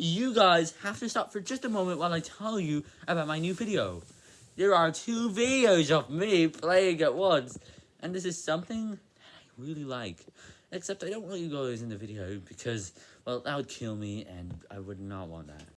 you guys have to stop for just a moment while I tell you about my new video. There are two videos of me playing at once, and this is something that I really like. Except I don't want you guys in the video because, well, that would kill me, and I would not want that.